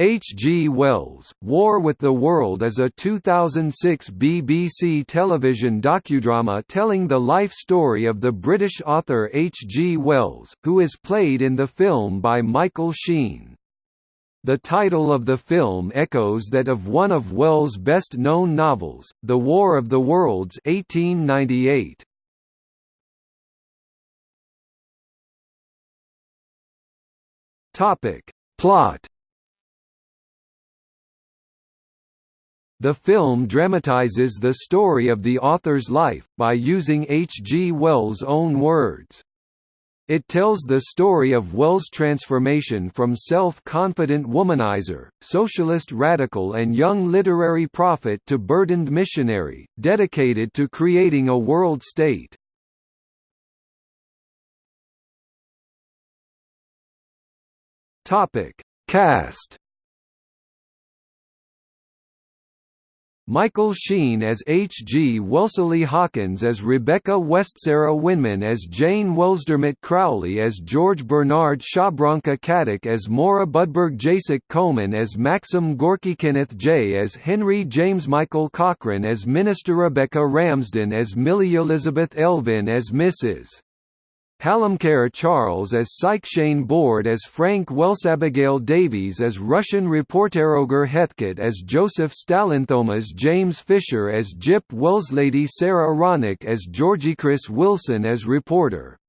H. G. Wells, War with the World is a 2006 BBC television docudrama telling the life story of the British author H. G. Wells, who is played in the film by Michael Sheen. The title of the film echoes that of one of Wells' best-known novels, The War of the Worlds 1898. Plot The film dramatizes the story of the author's life, by using H. G. Wells' own words. It tells the story of Wells' transformation from self-confident womanizer, socialist radical and young literary prophet to burdened missionary, dedicated to creating a world state. Cast Michael Sheen as H. G. Wellesley Hawkins as Rebecca Westsara Winman as Jane Wellsdermott Crowley as George Bernard Shabranka Caddick as Moura Budberg Jacek Coleman as Maxim Gorky Kenneth J. as Henry James Michael Cochran as Minister Rebecca Ramsden as Millie Elizabeth Elvin as Mrs. Halimcare Charles as Shane Board as Frank Welsabigail Davies as Russian Reporteroger Heathcote as Joseph Stalinthomas James Fisher as Jip Welleslady Sarah Ronick as Georgie Chris Wilson as reporter